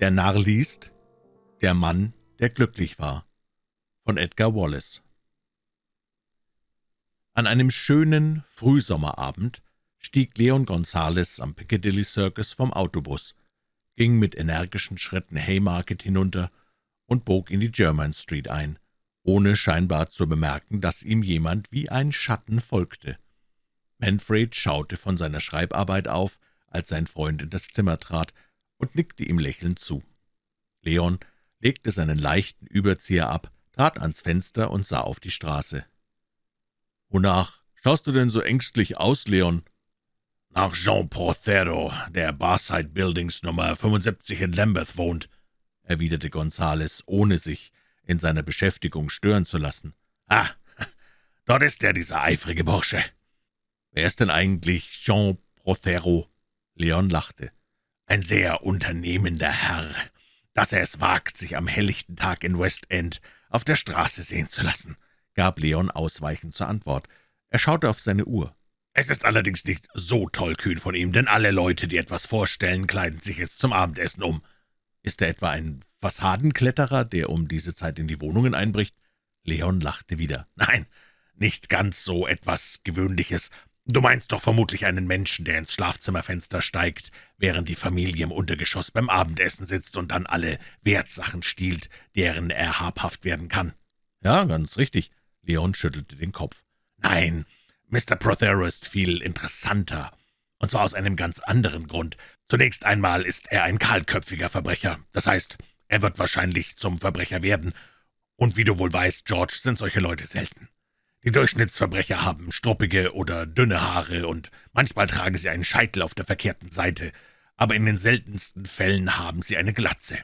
Der Narr liest Der Mann, der glücklich war von Edgar Wallace An einem schönen Frühsommerabend stieg Leon Gonzales am Piccadilly Circus vom Autobus, ging mit energischen Schritten Haymarket hinunter und bog in die German Street ein, ohne scheinbar zu bemerken, dass ihm jemand wie ein Schatten folgte. Manfred schaute von seiner Schreibarbeit auf, als sein Freund in das Zimmer trat, und nickte ihm lächelnd zu. Leon legte seinen leichten Überzieher ab, trat ans Fenster und sah auf die Straße. »Wonach schaust du denn so ängstlich aus, Leon?« »Nach Jean Prothero, der Barside Buildings Nummer 75 in Lambeth wohnt«, erwiderte Gonzales, ohne sich in seiner Beschäftigung stören zu lassen. »Ah, dort ist er, dieser eifrige Bursche.« »Wer ist denn eigentlich Jean Prothero?« Leon lachte. »Ein sehr unternehmender Herr, dass er es wagt, sich am helllichten Tag in West End auf der Straße sehen zu lassen«, gab Leon ausweichend zur Antwort. Er schaute auf seine Uhr. »Es ist allerdings nicht so tollkühn von ihm, denn alle Leute, die etwas vorstellen, kleiden sich jetzt zum Abendessen um.« »Ist er etwa ein Fassadenkletterer, der um diese Zeit in die Wohnungen einbricht?« Leon lachte wieder. »Nein, nicht ganz so etwas Gewöhnliches. Du meinst doch vermutlich einen Menschen, der ins Schlafzimmerfenster steigt, während die Familie im Untergeschoss beim Abendessen sitzt und dann alle Wertsachen stiehlt, deren er habhaft werden kann.« »Ja, ganz richtig.« Leon schüttelte den Kopf. »Nein, Mr. Prothero ist viel interessanter, und zwar aus einem ganz anderen Grund. Zunächst einmal ist er ein kahlköpfiger Verbrecher, das heißt, er wird wahrscheinlich zum Verbrecher werden, und wie du wohl weißt, George, sind solche Leute selten. Die Durchschnittsverbrecher haben struppige oder dünne Haare, und manchmal tragen sie einen Scheitel auf der verkehrten Seite, aber in den seltensten Fällen haben sie eine Glatze.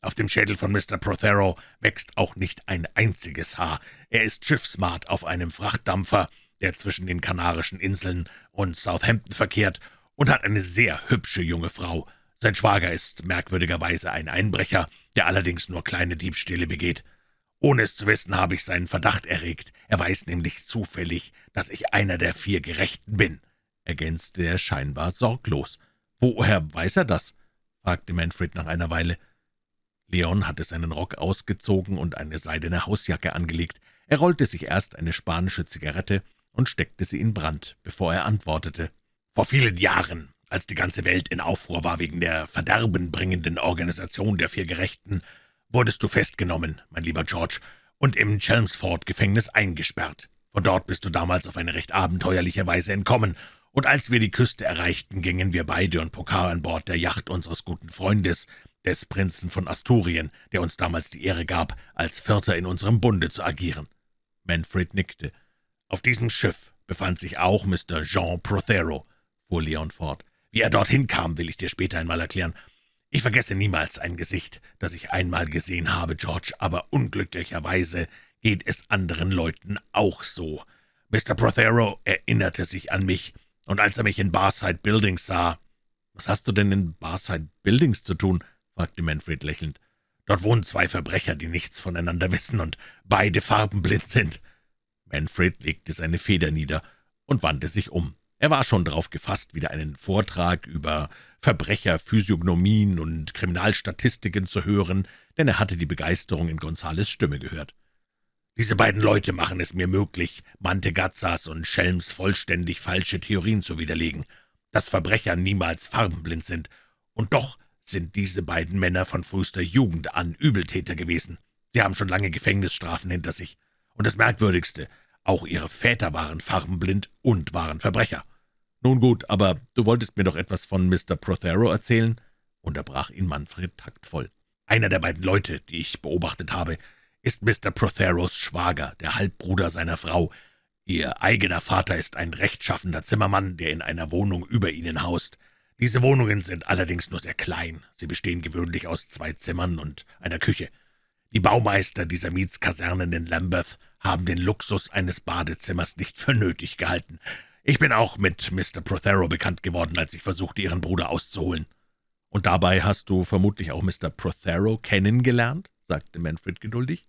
Auf dem Schädel von Mr. Prothero wächst auch nicht ein einziges Haar. Er ist Schiffsmart auf einem Frachtdampfer, der zwischen den Kanarischen Inseln und Southampton verkehrt, und hat eine sehr hübsche junge Frau. Sein Schwager ist merkwürdigerweise ein Einbrecher, der allerdings nur kleine Diebstähle begeht. Ohne es zu wissen, habe ich seinen Verdacht erregt. Er weiß nämlich zufällig, dass ich einer der vier Gerechten bin«, ergänzte er scheinbar sorglos. »Woher weiß er das?« fragte Manfred nach einer Weile. Leon hatte seinen Rock ausgezogen und eine seidene Hausjacke angelegt. Er rollte sich erst eine spanische Zigarette und steckte sie in Brand, bevor er antwortete. »Vor vielen Jahren, als die ganze Welt in Aufruhr war wegen der verderbenbringenden Organisation der vier Gerechten, wurdest du festgenommen, mein lieber George, und im Chelmsford-Gefängnis eingesperrt. Von dort bist du damals auf eine recht abenteuerliche Weise entkommen, und als wir die Küste erreichten, gingen wir beide und Pokar an Bord der Yacht unseres guten Freundes, des Prinzen von Asturien, der uns damals die Ehre gab, als Vierter in unserem Bunde zu agieren.« Manfred nickte. »Auf diesem Schiff befand sich auch Mr. Jean Prothero«, fuhr Leon fort. »Wie er dorthin kam, will ich dir später einmal erklären. Ich vergesse niemals ein Gesicht, das ich einmal gesehen habe, George, aber unglücklicherweise geht es anderen Leuten auch so. Mr. Prothero erinnerte sich an mich, und als er mich in Barside Buildings sah...« »Was hast du denn in Barside Buildings zu tun?« fragte Manfred lächelnd. »Dort wohnen zwei Verbrecher, die nichts voneinander wissen und beide farbenblind sind.« Manfred legte seine Feder nieder und wandte sich um. Er war schon darauf gefasst, wieder einen Vortrag über Verbrecherphysiognomien und Kriminalstatistiken zu hören, denn er hatte die Begeisterung in Gonzales Stimme gehört. »Diese beiden Leute machen es mir möglich, Mantegazzas und Schelms vollständig falsche Theorien zu widerlegen, dass Verbrecher niemals farbenblind sind, und doch sind diese beiden Männer von frühester Jugend an Übeltäter gewesen. Sie haben schon lange Gefängnisstrafen hinter sich. Und das Merkwürdigste, auch ihre Väter waren farbenblind und waren Verbrecher. »Nun gut, aber du wolltest mir doch etwas von Mr. Prothero erzählen?« unterbrach ihn Manfred taktvoll. »Einer der beiden Leute, die ich beobachtet habe, ist Mr. Protheros Schwager, der Halbbruder seiner Frau. Ihr eigener Vater ist ein rechtschaffender Zimmermann, der in einer Wohnung über ihnen haust. Diese Wohnungen sind allerdings nur sehr klein. Sie bestehen gewöhnlich aus zwei Zimmern und einer Küche. Die Baumeister dieser Mietskasernen in Lambeth haben den Luxus eines Badezimmers nicht für nötig gehalten. Ich bin auch mit Mr. Prothero bekannt geworden, als ich versuchte, Ihren Bruder auszuholen.« »Und dabei hast du vermutlich auch Mr. Prothero kennengelernt?« sagte Manfred geduldig.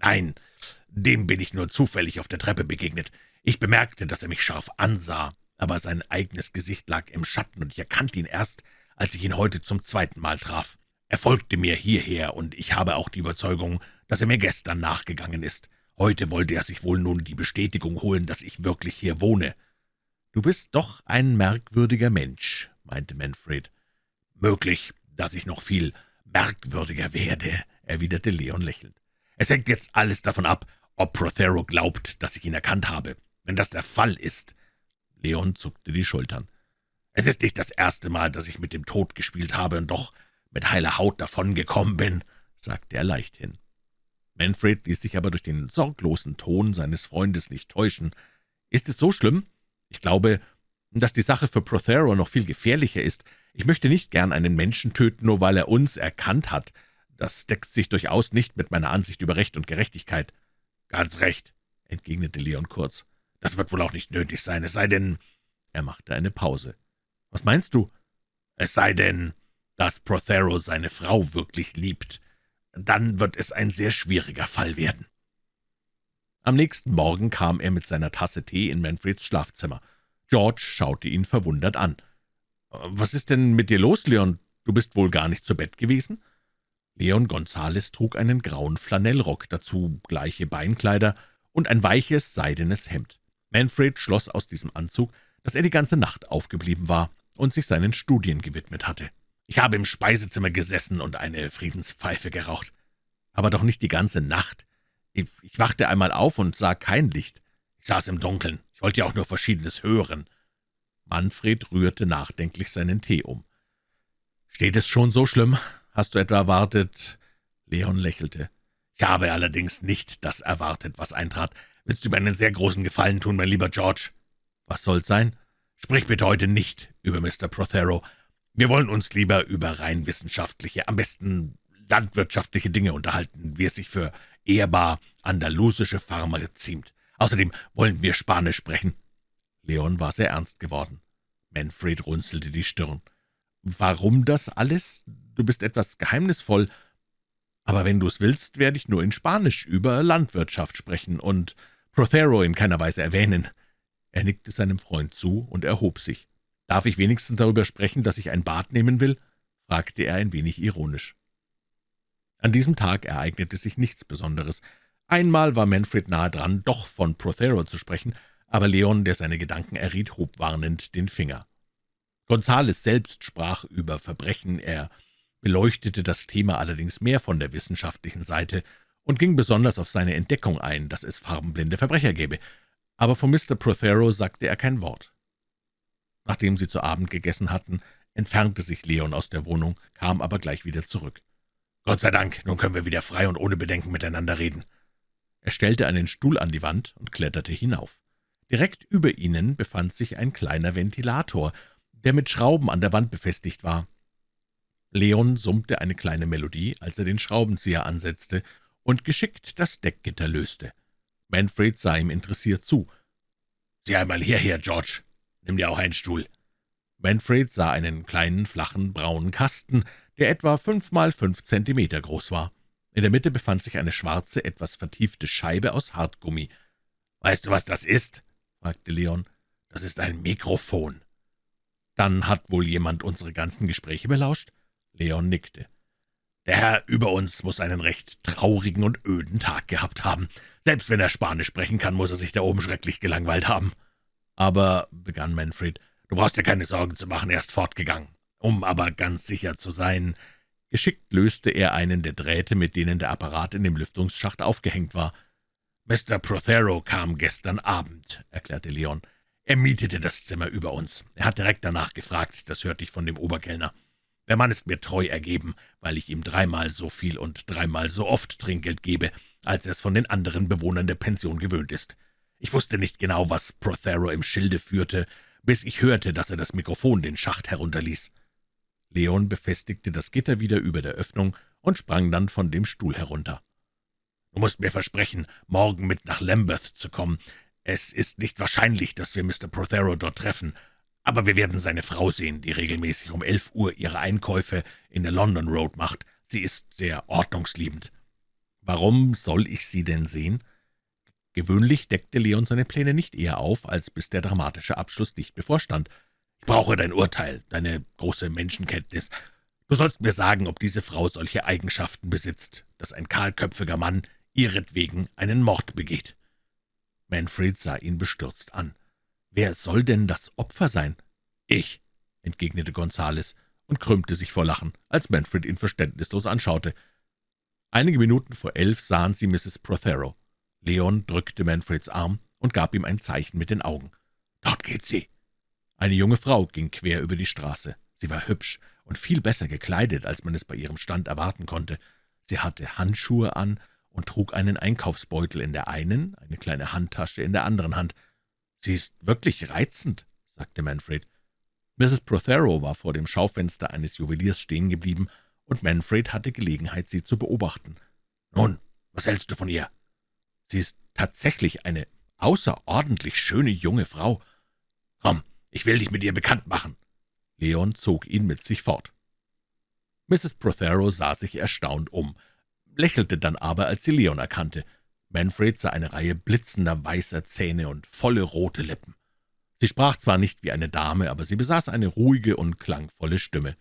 »Nein, dem bin ich nur zufällig auf der Treppe begegnet. Ich bemerkte, dass er mich scharf ansah, aber sein eigenes Gesicht lag im Schatten, und ich erkannte ihn erst, als ich ihn heute zum zweiten Mal traf. Er folgte mir hierher, und ich habe auch die Überzeugung, dass er mir gestern nachgegangen ist. Heute wollte er sich wohl nun die Bestätigung holen, dass ich wirklich hier wohne.« »Du bist doch ein merkwürdiger Mensch«, meinte Manfred. »Möglich, dass ich noch viel merkwürdiger werde«, erwiderte Leon lächelnd. »Es hängt jetzt alles davon ab, ob Prothero glaubt, dass ich ihn erkannt habe. Wenn das der Fall ist...« Leon zuckte die Schultern. »Es ist nicht das erste Mal, dass ich mit dem Tod gespielt habe und doch mit heiler Haut davongekommen bin«, sagte er leichthin. Manfred ließ sich aber durch den sorglosen Ton seines Freundes nicht täuschen. »Ist es so schlimm? Ich glaube, dass die Sache für Prothero noch viel gefährlicher ist. Ich möchte nicht gern einen Menschen töten, nur weil er uns erkannt hat. Das deckt sich durchaus nicht mit meiner Ansicht über Recht und Gerechtigkeit.« »Ganz recht«, entgegnete Leon kurz. »Das wird wohl auch nicht nötig sein, es sei denn...« Er machte eine Pause. »Was meinst du?« »Es sei denn, dass Prothero seine Frau wirklich liebt. Dann wird es ein sehr schwieriger Fall werden.« Am nächsten Morgen kam er mit seiner Tasse Tee in Manfreds Schlafzimmer. George schaute ihn verwundert an. »Was ist denn mit dir los, Leon? Du bist wohl gar nicht zu Bett gewesen?« Leon Gonzales trug einen grauen Flanellrock, dazu gleiche Beinkleider und ein weiches, seidenes Hemd. Manfred schloss aus diesem Anzug, dass er die ganze Nacht aufgeblieben war und sich seinen Studien gewidmet hatte. »Ich habe im Speisezimmer gesessen und eine Friedenspfeife geraucht. Aber doch nicht die ganze Nacht. Ich, ich wachte einmal auf und sah kein Licht. Ich saß im Dunkeln. Ich wollte ja auch nur Verschiedenes hören.« Manfred rührte nachdenklich seinen Tee um. »Steht es schon so schlimm? Hast du etwa erwartet?« Leon lächelte. »Ich habe allerdings nicht das erwartet, was eintrat. Willst du mir einen sehr großen Gefallen tun, mein lieber George?« »Was soll's sein?« »Sprich bitte heute nicht über Mr. Prothero. Wir wollen uns lieber über rein wissenschaftliche, am besten landwirtschaftliche Dinge unterhalten, wie es sich für ehrbar andalusische Farmer ziemt. Außerdem wollen wir Spanisch sprechen.« Leon war sehr ernst geworden. Manfred runzelte die Stirn. »Warum das alles? Du bist etwas geheimnisvoll. Aber wenn du es willst, werde ich nur in Spanisch über Landwirtschaft sprechen und Prothero in keiner Weise erwähnen.« Er nickte seinem Freund zu und erhob sich. »Darf ich wenigstens darüber sprechen, dass ich ein Bad nehmen will?« fragte er ein wenig ironisch. An diesem Tag ereignete sich nichts Besonderes. Einmal war Manfred nahe dran, doch von Prothero zu sprechen, aber Leon, der seine Gedanken erriet, hob warnend den Finger. Gonzales selbst sprach über Verbrechen, er beleuchtete das Thema allerdings mehr von der wissenschaftlichen Seite und ging besonders auf seine Entdeckung ein, dass es farbenblinde Verbrecher gäbe, aber von Mr. Prothero sagte er kein Wort. Nachdem sie zu Abend gegessen hatten, entfernte sich Leon aus der Wohnung, kam aber gleich wieder zurück. »Gott sei Dank, nun können wir wieder frei und ohne Bedenken miteinander reden.« Er stellte einen Stuhl an die Wand und kletterte hinauf. Direkt über ihnen befand sich ein kleiner Ventilator, der mit Schrauben an der Wand befestigt war. Leon summte eine kleine Melodie, als er den Schraubenzieher ansetzte und geschickt das Deckgitter löste. Manfred sah ihm interessiert zu. »Sieh einmal hierher, George. Nimm dir auch einen Stuhl.« Manfred sah einen kleinen, flachen, braunen Kasten, der etwa fünf mal fünf Zentimeter groß war. In der Mitte befand sich eine schwarze, etwas vertiefte Scheibe aus Hartgummi. »Weißt du, was das ist?« fragte Leon. »Das ist ein Mikrofon.« »Dann hat wohl jemand unsere ganzen Gespräche belauscht?« Leon nickte. »Der Herr über uns muss einen recht traurigen und öden Tag gehabt haben. Selbst wenn er Spanisch sprechen kann, muss er sich da oben schrecklich gelangweilt haben.« »Aber«, begann Manfred, »du brauchst dir keine Sorgen zu machen, er ist fortgegangen. Um aber ganz sicher zu sein...« Geschickt löste er einen der Drähte, mit denen der Apparat in dem Lüftungsschacht aufgehängt war. »Mr. Prothero kam gestern Abend«, erklärte Leon. »Er mietete das Zimmer über uns. Er hat direkt danach gefragt, das hörte ich von dem Oberkellner. Der Mann ist mir treu ergeben, weil ich ihm dreimal so viel und dreimal so oft Trinkgeld gebe, als er es von den anderen Bewohnern der Pension gewöhnt ist. Ich wusste nicht genau, was Prothero im Schilde führte, bis ich hörte, dass er das Mikrofon den Schacht herunterließ.« Leon befestigte das Gitter wieder über der Öffnung und sprang dann von dem Stuhl herunter. »Du musst mir versprechen, morgen mit nach Lambeth zu kommen. Es ist nicht wahrscheinlich, dass wir Mr. Prothero dort treffen, aber wir werden seine Frau sehen, die regelmäßig um elf Uhr ihre Einkäufe in der London Road macht. Sie ist sehr ordnungsliebend.« »Warum soll ich sie denn sehen?« Gewöhnlich deckte Leon seine Pläne nicht eher auf, als bis der dramatische Abschluss dicht bevorstand. »Ich brauche dein Urteil, deine große Menschenkenntnis. Du sollst mir sagen, ob diese Frau solche Eigenschaften besitzt, dass ein kahlköpfiger Mann ihretwegen einen Mord begeht.« Manfred sah ihn bestürzt an. »Wer soll denn das Opfer sein?« »Ich«, entgegnete Gonzales und krümmte sich vor Lachen, als Manfred ihn verständnislos anschaute. Einige Minuten vor elf sahen sie Mrs. Prothero. Leon drückte Manfreds Arm und gab ihm ein Zeichen mit den Augen. »Dort geht sie!« Eine junge Frau ging quer über die Straße. Sie war hübsch und viel besser gekleidet, als man es bei ihrem Stand erwarten konnte. Sie hatte Handschuhe an und trug einen Einkaufsbeutel in der einen, eine kleine Handtasche in der anderen Hand. »Sie ist wirklich reizend«, sagte Manfred. Mrs. Prothero war vor dem Schaufenster eines Juweliers stehen geblieben, und Manfred hatte Gelegenheit, sie zu beobachten. »Nun, was hältst du von ihr?« »Sie ist tatsächlich eine außerordentlich schöne junge Frau. Komm, ich will dich mit ihr bekannt machen.« Leon zog ihn mit sich fort. Mrs. Prothero sah sich erstaunt um, lächelte dann aber, als sie Leon erkannte. Manfred sah eine Reihe blitzender weißer Zähne und volle rote Lippen. Sie sprach zwar nicht wie eine Dame, aber sie besaß eine ruhige und klangvolle Stimme.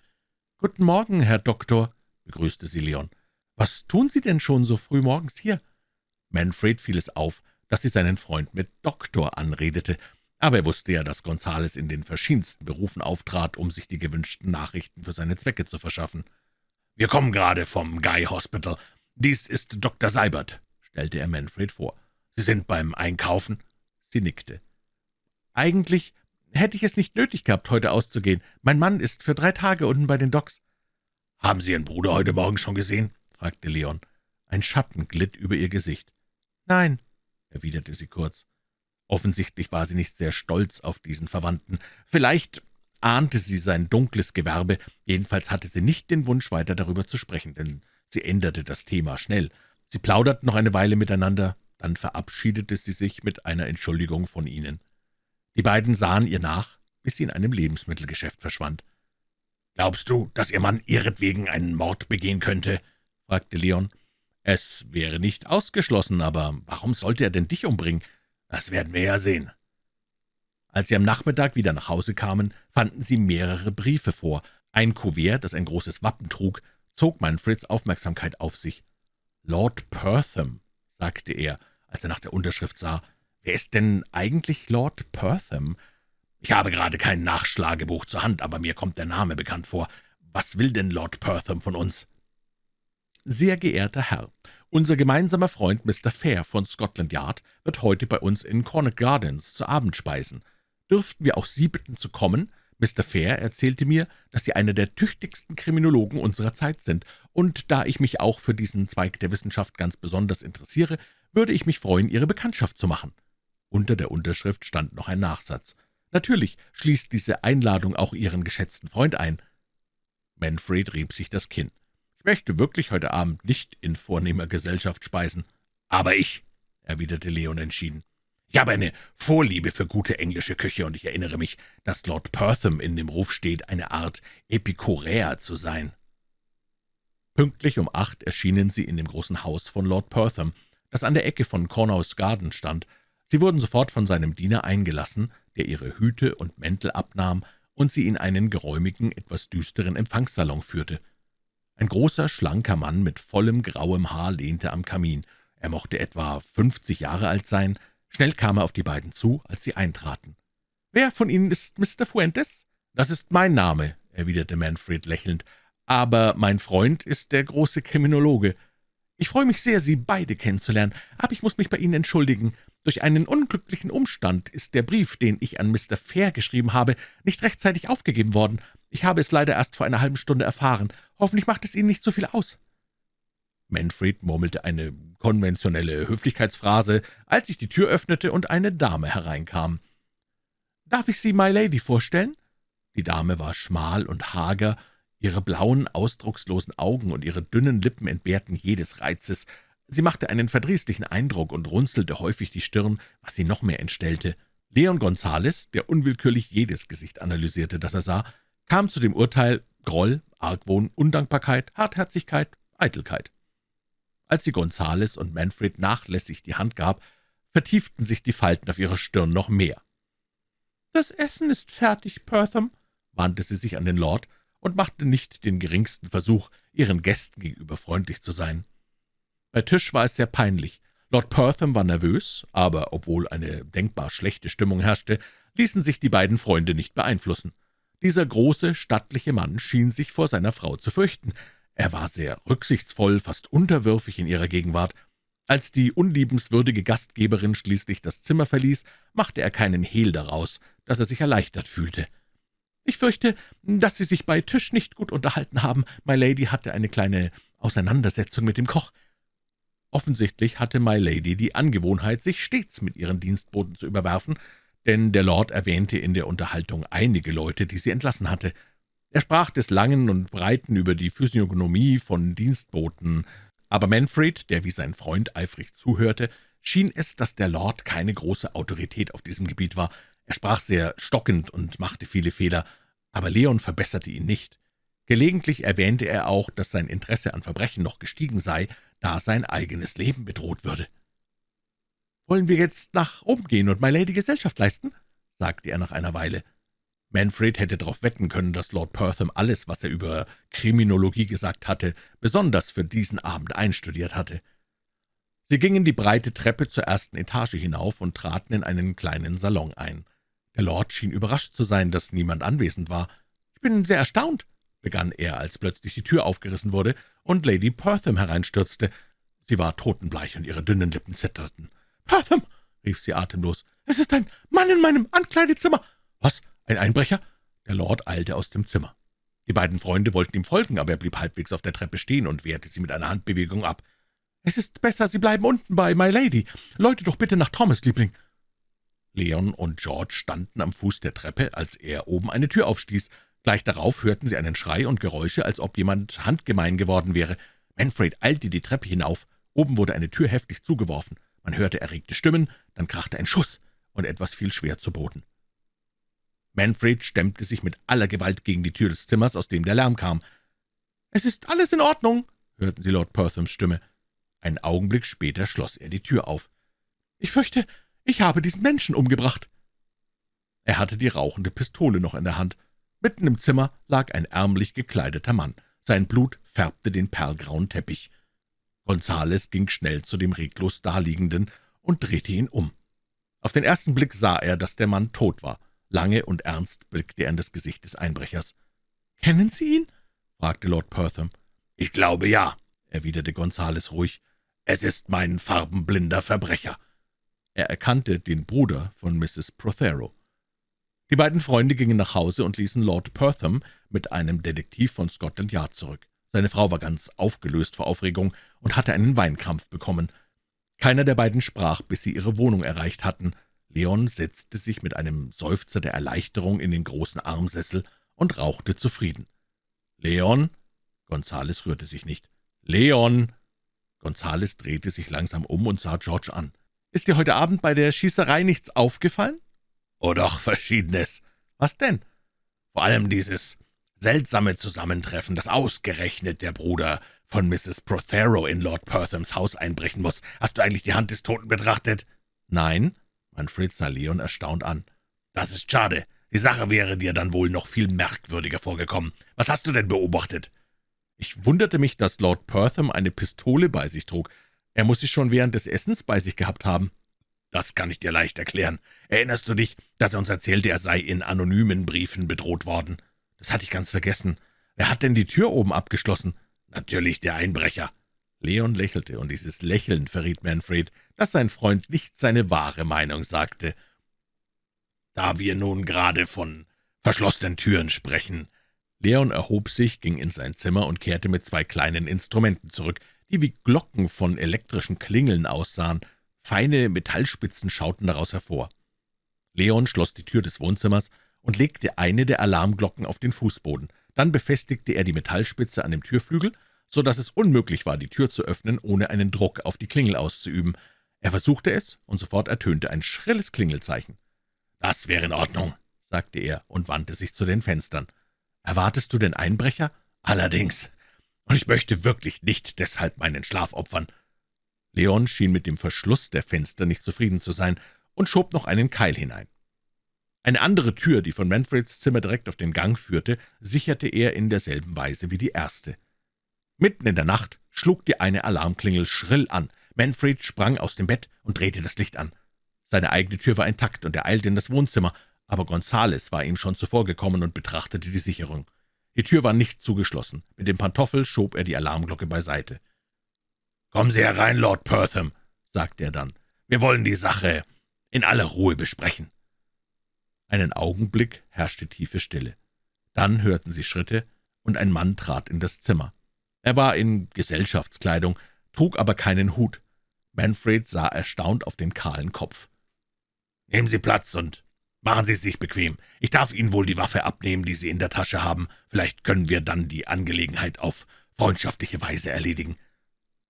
»Guten Morgen, Herr Doktor«, begrüßte sie Leon. »Was tun Sie denn schon so früh morgens hier?« Manfred fiel es auf, dass sie seinen Freund mit Doktor anredete, aber er wusste ja, dass Gonzales in den verschiedensten Berufen auftrat, um sich die gewünschten Nachrichten für seine Zwecke zu verschaffen. »Wir kommen gerade vom Guy Hospital. Dies ist Dr. Seibert«, stellte er Manfred vor. »Sie sind beim Einkaufen?« Sie nickte. »Eigentlich hätte ich es nicht nötig gehabt, heute auszugehen. Mein Mann ist für drei Tage unten bei den Docks.« »Haben Sie Ihren Bruder heute Morgen schon gesehen?« fragte Leon. Ein Schatten glitt über ihr Gesicht. »Nein«, erwiderte sie kurz. Offensichtlich war sie nicht sehr stolz auf diesen Verwandten. Vielleicht ahnte sie sein dunkles Gewerbe, jedenfalls hatte sie nicht den Wunsch, weiter darüber zu sprechen, denn sie änderte das Thema schnell. Sie plauderten noch eine Weile miteinander, dann verabschiedete sie sich mit einer Entschuldigung von ihnen. Die beiden sahen ihr nach, bis sie in einem Lebensmittelgeschäft verschwand. »Glaubst du, dass Ihr Mann ihretwegen einen Mord begehen könnte?« fragte Leon. »Es wäre nicht ausgeschlossen, aber warum sollte er denn dich umbringen? Das werden wir ja sehen.« Als sie am Nachmittag wieder nach Hause kamen, fanden sie mehrere Briefe vor. Ein Kuvert, das ein großes Wappen trug, zog Manfreds Aufmerksamkeit auf sich. »Lord Pertham«, sagte er, als er nach der Unterschrift sah. »Wer ist denn eigentlich Lord Pertham?« »Ich habe gerade kein Nachschlagebuch zur Hand, aber mir kommt der Name bekannt vor. Was will denn Lord Pertham von uns?« »Sehr geehrter Herr, unser gemeinsamer Freund Mr. Fair von Scotland Yard wird heute bei uns in Connaught Gardens zu Abend speisen. Dürften wir auch Sie bitten zu kommen? Mr. Fair erzählte mir, dass Sie einer der tüchtigsten Kriminologen unserer Zeit sind, und da ich mich auch für diesen Zweig der Wissenschaft ganz besonders interessiere, würde ich mich freuen, Ihre Bekanntschaft zu machen.« Unter der Unterschrift stand noch ein Nachsatz. »Natürlich schließt diese Einladung auch Ihren geschätzten Freund ein.« Manfred rieb sich das Kinn. »Ich möchte wirklich heute Abend nicht in vornehmer Gesellschaft speisen.« »Aber ich«, erwiderte Leon entschieden. »Ich habe eine Vorliebe für gute englische Küche, und ich erinnere mich, dass Lord Pertham in dem Ruf steht, eine Art Epikuräer zu sein.« Pünktlich um acht erschienen sie in dem großen Haus von Lord Pertham, das an der Ecke von Cornhouse Garden stand. Sie wurden sofort von seinem Diener eingelassen, der ihre Hüte und Mäntel abnahm und sie in einen geräumigen, etwas düsteren Empfangssalon führte. Ein großer, schlanker Mann mit vollem grauem Haar lehnte am Kamin. Er mochte etwa fünfzig Jahre alt sein. Schnell kam er auf die beiden zu, als sie eintraten. »Wer von Ihnen ist Mr. Fuentes?« »Das ist mein Name«, erwiderte Manfred lächelnd. »Aber mein Freund ist der große Kriminologe. Ich freue mich sehr, Sie beide kennenzulernen, aber ich muss mich bei Ihnen entschuldigen. Durch einen unglücklichen Umstand ist der Brief, den ich an Mr. Fair geschrieben habe, nicht rechtzeitig aufgegeben worden. Ich habe es leider erst vor einer halben Stunde erfahren. Hoffentlich macht es Ihnen nicht so viel aus.« Manfred murmelte eine konventionelle Höflichkeitsphrase, als sich die Tür öffnete und eine Dame hereinkam. »Darf ich Sie My Lady vorstellen?« Die Dame war schmal und hager, ihre blauen, ausdruckslosen Augen und ihre dünnen Lippen entbehrten jedes Reizes. Sie machte einen verdrießlichen Eindruck und runzelte häufig die Stirn, was sie noch mehr entstellte. Leon Gonzales, der unwillkürlich jedes Gesicht analysierte, das er sah, kam zu dem Urteil Groll, Argwohn, Undankbarkeit, Hartherzigkeit, Eitelkeit. Als sie Gonzales und Manfred nachlässig die Hand gab, vertieften sich die Falten auf ihrer Stirn noch mehr. »Das Essen ist fertig, Pertham«, wandte sie sich an den Lord, und machte nicht den geringsten Versuch, ihren Gästen gegenüber freundlich zu sein. Bei Tisch war es sehr peinlich. Lord Pertham war nervös, aber obwohl eine denkbar schlechte Stimmung herrschte, ließen sich die beiden Freunde nicht beeinflussen. Dieser große, stattliche Mann schien sich vor seiner Frau zu fürchten. Er war sehr rücksichtsvoll, fast unterwürfig in ihrer Gegenwart. Als die unliebenswürdige Gastgeberin schließlich das Zimmer verließ, machte er keinen Hehl daraus, dass er sich erleichtert fühlte. »Ich fürchte, dass Sie sich bei Tisch nicht gut unterhalten haben. My Lady hatte eine kleine Auseinandersetzung mit dem Koch.« Offensichtlich hatte My Lady die Angewohnheit, sich stets mit ihren Dienstboten zu überwerfen, denn der Lord erwähnte in der Unterhaltung einige Leute, die sie entlassen hatte. Er sprach des Langen und Breiten über die Physiognomie von Dienstboten, aber Manfred, der wie sein Freund eifrig zuhörte, schien es, dass der Lord keine große Autorität auf diesem Gebiet war. Er sprach sehr stockend und machte viele Fehler, aber Leon verbesserte ihn nicht. Gelegentlich erwähnte er auch, dass sein Interesse an Verbrechen noch gestiegen sei, da sein eigenes Leben bedroht würde. »Wollen wir jetzt nach oben gehen und My Lady Gesellschaft leisten?« sagte er nach einer Weile. Manfred hätte darauf wetten können, dass Lord Pertham alles, was er über Kriminologie gesagt hatte, besonders für diesen Abend einstudiert hatte. Sie gingen die breite Treppe zur ersten Etage hinauf und traten in einen kleinen Salon ein. Der Lord schien überrascht zu sein, dass niemand anwesend war. »Ich bin sehr erstaunt«, begann er, als plötzlich die Tür aufgerissen wurde und Lady Pertham hereinstürzte. Sie war totenbleich und ihre dünnen Lippen zitterten. »Pertham«, rief sie atemlos, »es ist ein Mann in meinem Ankleidezimmer.« »Was, ein Einbrecher?« Der Lord eilte aus dem Zimmer. Die beiden Freunde wollten ihm folgen, aber er blieb halbwegs auf der Treppe stehen und wehrte sie mit einer Handbewegung ab. »Es ist besser, Sie bleiben unten bei My Lady. Läute doch bitte nach Thomas, Liebling.« Leon und George standen am Fuß der Treppe, als er oben eine Tür aufstieß. Gleich darauf hörten sie einen Schrei und Geräusche, als ob jemand handgemein geworden wäre. Manfred eilte die Treppe hinauf. Oben wurde eine Tür heftig zugeworfen. Man hörte erregte Stimmen, dann krachte ein Schuss, und etwas fiel schwer zu Boden. Manfred stemmte sich mit aller Gewalt gegen die Tür des Zimmers, aus dem der Lärm kam. »Es ist alles in Ordnung«, hörten sie Lord Perthams Stimme. Einen Augenblick später schloss er die Tür auf. »Ich fürchte, ich habe diesen Menschen umgebracht.« Er hatte die rauchende Pistole noch in der Hand. Mitten im Zimmer lag ein ärmlich gekleideter Mann. Sein Blut färbte den perlgrauen Teppich. Gonzales ging schnell zu dem reglos Daliegenden und drehte ihn um. Auf den ersten Blick sah er, dass der Mann tot war. Lange und ernst blickte er in das Gesicht des Einbrechers. »Kennen Sie ihn?« fragte Lord Pertham. »Ich glaube, ja«, erwiderte Gonzales ruhig. »Es ist mein farbenblinder Verbrecher.« Er erkannte den Bruder von Mrs. Prothero. Die beiden Freunde gingen nach Hause und ließen Lord Pertham mit einem Detektiv von Scotland Yard zurück. Seine Frau war ganz aufgelöst vor Aufregung und hatte einen Weinkrampf bekommen. Keiner der beiden sprach, bis sie ihre Wohnung erreicht hatten. Leon setzte sich mit einem Seufzer der Erleichterung in den großen Armsessel und rauchte zufrieden. »Leon?« Gonzales rührte sich nicht. »Leon!« Gonzales drehte sich langsam um und sah George an. »Ist dir heute Abend bei der Schießerei nichts aufgefallen?« »Oh doch, Verschiedenes.« »Was denn?« »Vor allem dieses seltsame Zusammentreffen, das ausgerechnet der Bruder von Mrs. Prothero in Lord Perthams Haus einbrechen muss. Hast du eigentlich die Hand des Toten betrachtet?« »Nein.« Manfred sah Leon erstaunt an. »Das ist schade. Die Sache wäre dir dann wohl noch viel merkwürdiger vorgekommen. Was hast du denn beobachtet?« Ich wunderte mich, dass Lord Pertham eine Pistole bei sich trug. Er muss sie schon während des Essens bei sich gehabt haben. »Das kann ich dir leicht erklären. Erinnerst du dich, dass er uns erzählte, er sei in anonymen Briefen bedroht worden?« »Das hatte ich ganz vergessen. Wer hat denn die Tür oben abgeschlossen?« »Natürlich der Einbrecher.« Leon lächelte, und dieses Lächeln verriet Manfred, dass sein Freund nicht seine wahre Meinung sagte. »Da wir nun gerade von verschlossenen Türen sprechen.« Leon erhob sich, ging in sein Zimmer und kehrte mit zwei kleinen Instrumenten zurück, die wie Glocken von elektrischen Klingeln aussahen. Feine Metallspitzen schauten daraus hervor. Leon schloss die Tür des Wohnzimmers und legte eine der Alarmglocken auf den Fußboden. Dann befestigte er die Metallspitze an dem Türflügel so dass es unmöglich war, die Tür zu öffnen, ohne einen Druck auf die Klingel auszuüben. Er versuchte es, und sofort ertönte ein schrilles Klingelzeichen. »Das wäre in Ordnung«, sagte er und wandte sich zu den Fenstern. »Erwartest du den Einbrecher?« »Allerdings. Und ich möchte wirklich nicht deshalb meinen Schlaf opfern.« Leon schien mit dem Verschluss der Fenster nicht zufrieden zu sein und schob noch einen Keil hinein. Eine andere Tür, die von Manfreds Zimmer direkt auf den Gang führte, sicherte er in derselben Weise wie die erste. Mitten in der Nacht schlug die eine Alarmklingel schrill an. Manfred sprang aus dem Bett und drehte das Licht an. Seine eigene Tür war intakt, und er eilte in das Wohnzimmer, aber Gonzales war ihm schon zuvor gekommen und betrachtete die Sicherung. Die Tür war nicht zugeschlossen. Mit dem Pantoffel schob er die Alarmglocke beiseite. »Kommen Sie herein, Lord Pertham«, sagte er dann. »Wir wollen die Sache in aller Ruhe besprechen.« Einen Augenblick herrschte tiefe Stille. Dann hörten sie Schritte, und ein Mann trat in das Zimmer. Er war in Gesellschaftskleidung, trug aber keinen Hut. Manfred sah erstaunt auf den kahlen Kopf. »Nehmen Sie Platz und machen Sie sich bequem. Ich darf Ihnen wohl die Waffe abnehmen, die Sie in der Tasche haben. Vielleicht können wir dann die Angelegenheit auf freundschaftliche Weise erledigen.«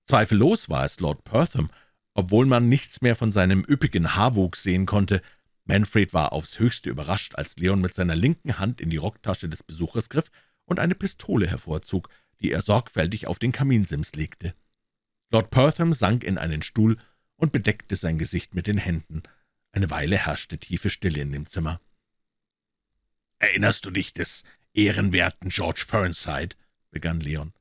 Zweifellos war es Lord Pertham, obwohl man nichts mehr von seinem üppigen Haarwuchs sehen konnte. Manfred war aufs höchste überrascht, als Leon mit seiner linken Hand in die Rocktasche des Besuchers griff und eine Pistole hervorzog, die er sorgfältig auf den Kaminsims legte. Lord Pertham sank in einen Stuhl und bedeckte sein Gesicht mit den Händen. Eine Weile herrschte tiefe Stille in dem Zimmer. »Erinnerst du dich des ehrenwerten George Fernside?« begann Leon.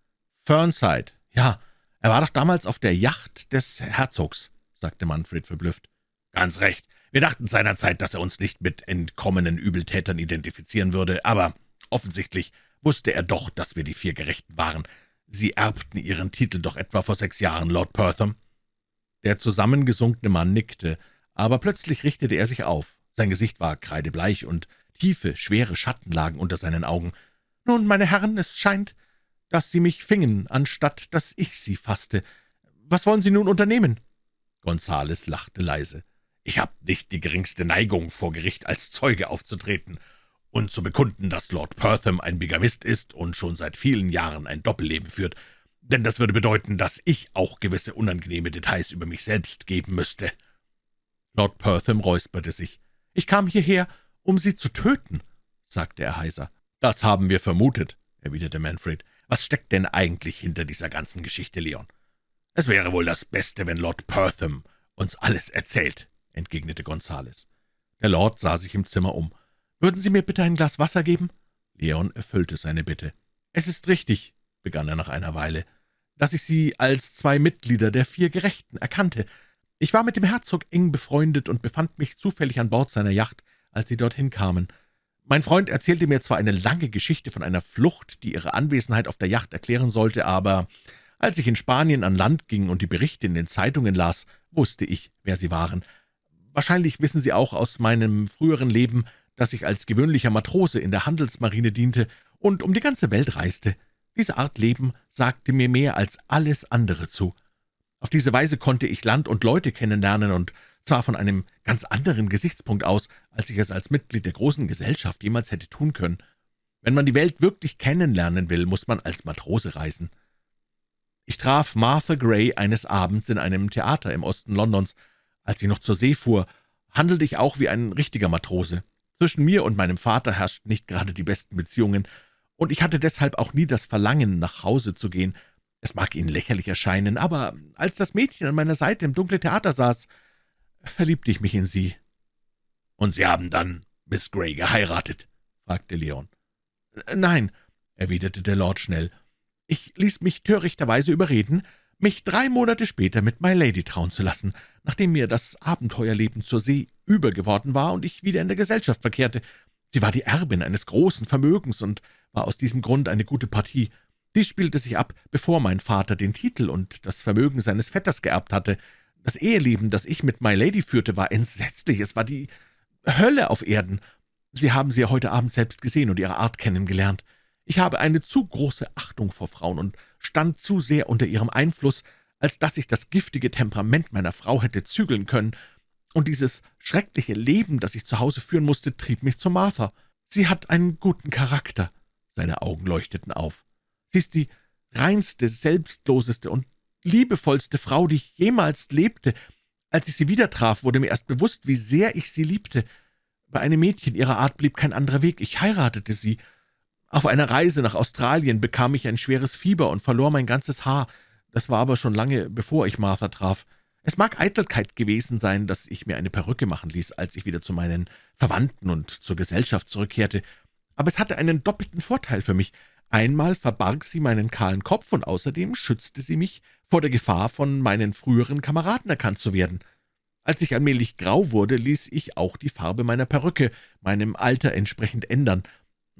»Fernside, ja, »Er war doch damals auf der Yacht des Herzogs«, sagte Manfred verblüfft. »Ganz recht. Wir dachten seinerzeit, dass er uns nicht mit entkommenen Übeltätern identifizieren würde, aber offensichtlich wusste er doch, dass wir die vier Gerechten waren. Sie erbten Ihren Titel doch etwa vor sechs Jahren, Lord Pertham.« Der zusammengesunkene Mann nickte, aber plötzlich richtete er sich auf. Sein Gesicht war kreidebleich, und tiefe, schwere Schatten lagen unter seinen Augen. »Nun, meine Herren, es scheint, dass Sie mich fingen, anstatt dass ich Sie fasste. Was wollen Sie nun unternehmen?« Gonzales lachte leise. »Ich habe nicht die geringste Neigung, vor Gericht als Zeuge aufzutreten und zu bekunden, dass Lord Pertham ein Bigamist ist und schon seit vielen Jahren ein Doppelleben führt, denn das würde bedeuten, dass ich auch gewisse unangenehme Details über mich selbst geben müsste.« Lord Pertham räusperte sich. »Ich kam hierher, um Sie zu töten«, sagte er heiser. »Das haben wir vermutet«, erwiderte Manfred. Was steckt denn eigentlich hinter dieser ganzen Geschichte, Leon? Es wäre wohl das Beste, wenn Lord Pertham uns alles erzählt, entgegnete Gonzales. Der Lord sah sich im Zimmer um. »Würden Sie mir bitte ein Glas Wasser geben?« Leon erfüllte seine Bitte. »Es ist richtig«, begann er nach einer Weile, »dass ich Sie als zwei Mitglieder der vier Gerechten erkannte. Ich war mit dem Herzog eng befreundet und befand mich zufällig an Bord seiner Yacht, als Sie dorthin kamen. Mein Freund erzählte mir zwar eine lange Geschichte von einer Flucht, die ihre Anwesenheit auf der Yacht erklären sollte, aber als ich in Spanien an Land ging und die Berichte in den Zeitungen las, wusste ich, wer Sie waren. Wahrscheinlich wissen Sie auch aus meinem früheren Leben, dass ich als gewöhnlicher Matrose in der Handelsmarine diente und um die ganze Welt reiste. Diese Art Leben sagte mir mehr als alles andere zu. Auf diese Weise konnte ich Land und Leute kennenlernen und zwar von einem ganz anderen Gesichtspunkt aus, als ich es als Mitglied der großen Gesellschaft jemals hätte tun können. Wenn man die Welt wirklich kennenlernen will, muss man als Matrose reisen. Ich traf Martha Gray eines Abends in einem Theater im Osten Londons. Als ich noch zur See fuhr, handelte ich auch wie ein richtiger Matrose. Zwischen mir und meinem Vater herrschten nicht gerade die besten Beziehungen, und ich hatte deshalb auch nie das Verlangen, nach Hause zu gehen. Es mag Ihnen lächerlich erscheinen, aber als das Mädchen an meiner Seite im dunklen Theater saß, verliebte ich mich in Sie.« »Und Sie haben dann Miss Grey geheiratet?« fragte Leon. »Nein«, erwiderte der Lord schnell. »Ich ließ mich törichterweise überreden, mich drei Monate später mit My Lady trauen zu lassen, nachdem mir das Abenteuerleben zur See übergeworden war und ich wieder in der Gesellschaft verkehrte. Sie war die Erbin eines großen Vermögens und war aus diesem Grund eine gute Partie. Dies spielte sich ab, bevor mein Vater den Titel und das Vermögen seines Vetters geerbt hatte. Das Eheleben, das ich mit My Lady führte, war entsetzlich. Es war die Hölle auf Erden. Sie haben sie heute Abend selbst gesehen und ihre Art kennengelernt. Ich habe eine zu große Achtung vor Frauen und stand zu sehr unter ihrem Einfluss, als dass ich das giftige Temperament meiner Frau hätte zügeln können. Und dieses schreckliche Leben, das ich zu Hause führen musste, trieb mich zu Martha. Sie hat einen guten Charakter.« Seine Augen leuchteten auf. »Sie ist die reinste, selbstloseste und liebevollste Frau, die ich jemals lebte. Als ich sie wieder traf, wurde mir erst bewusst, wie sehr ich sie liebte. Bei einem Mädchen ihrer Art blieb kein anderer Weg. Ich heiratete sie. Auf einer Reise nach Australien bekam ich ein schweres Fieber und verlor mein ganzes Haar. Das war aber schon lange, bevor ich Martha traf. Es mag Eitelkeit gewesen sein, dass ich mir eine Perücke machen ließ, als ich wieder zu meinen Verwandten und zur Gesellschaft zurückkehrte, aber es hatte einen doppelten Vorteil für mich. Einmal verbarg sie meinen kahlen Kopf, und außerdem schützte sie mich vor der Gefahr, von meinen früheren Kameraden erkannt zu werden. Als ich allmählich grau wurde, ließ ich auch die Farbe meiner Perücke meinem Alter entsprechend ändern.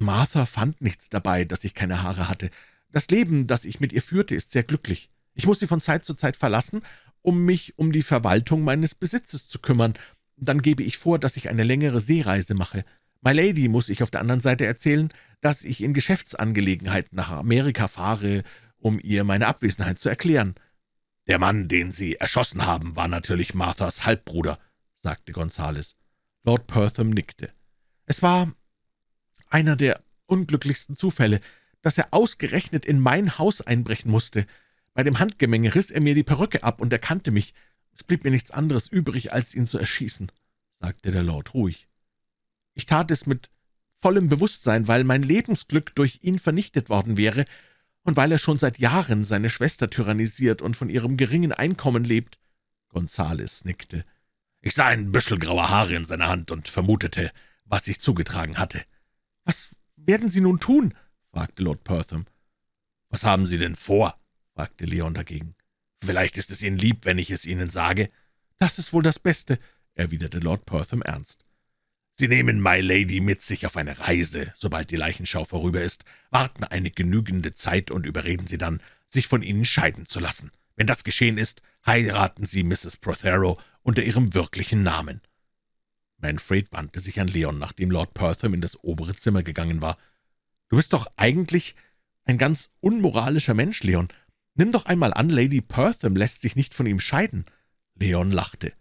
Martha fand nichts dabei, dass ich keine Haare hatte. Das Leben, das ich mit ihr führte, ist sehr glücklich. Ich muss sie von Zeit zu Zeit verlassen, um mich um die Verwaltung meines Besitzes zu kümmern. Dann gebe ich vor, dass ich eine längere Seereise mache. My Lady muss ich auf der anderen Seite erzählen, dass ich in Geschäftsangelegenheiten nach Amerika fahre, um ihr meine Abwesenheit zu erklären. »Der Mann, den Sie erschossen haben, war natürlich Marthas Halbbruder«, sagte Gonzales. Lord Pertham nickte. »Es war einer der unglücklichsten Zufälle, dass er ausgerechnet in mein Haus einbrechen musste. Bei dem Handgemenge riss er mir die Perücke ab und erkannte mich. Es blieb mir nichts anderes übrig, als ihn zu erschießen«, sagte der Lord ruhig. »Ich tat es mit vollem Bewusstsein, weil mein Lebensglück durch ihn vernichtet worden wäre und weil er schon seit Jahren seine Schwester tyrannisiert und von ihrem geringen Einkommen lebt.« Gonzales nickte. »Ich sah ein Büschel grauer Haare in seiner Hand und vermutete, was sich zugetragen hatte.« »Was werden Sie nun tun?« fragte Lord Pertham. »Was haben Sie denn vor?« fragte Leon dagegen. »Vielleicht ist es Ihnen lieb, wenn ich es Ihnen sage?« »Das ist wohl das Beste«, erwiderte Lord Pertham ernst. Sie nehmen My Lady mit sich auf eine Reise, sobald die Leichenschau vorüber ist, warten eine genügende Zeit und überreden Sie dann, sich von Ihnen scheiden zu lassen. Wenn das geschehen ist, heiraten Sie Mrs. Prothero unter ihrem wirklichen Namen.« Manfred wandte sich an Leon, nachdem Lord Pertham in das obere Zimmer gegangen war. »Du bist doch eigentlich ein ganz unmoralischer Mensch, Leon. Nimm doch einmal an, Lady Pertham lässt sich nicht von ihm scheiden.« Leon lachte.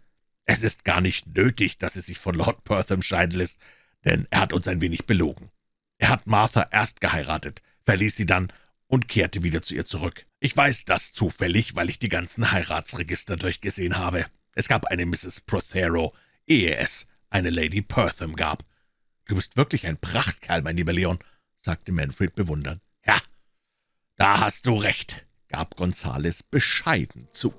Es ist gar nicht nötig, dass sie sich von Lord Pertham scheiden lässt, denn er hat uns ein wenig belogen. Er hat Martha erst geheiratet, verließ sie dann und kehrte wieder zu ihr zurück. Ich weiß das zufällig, weil ich die ganzen Heiratsregister durchgesehen habe. Es gab eine Mrs. Prothero, ehe es eine Lady Pertham gab. »Du bist wirklich ein Prachtkerl, mein lieber Leon«, sagte Manfred bewundernd. »Ja, da hast du recht«, gab Gonzales bescheiden zu.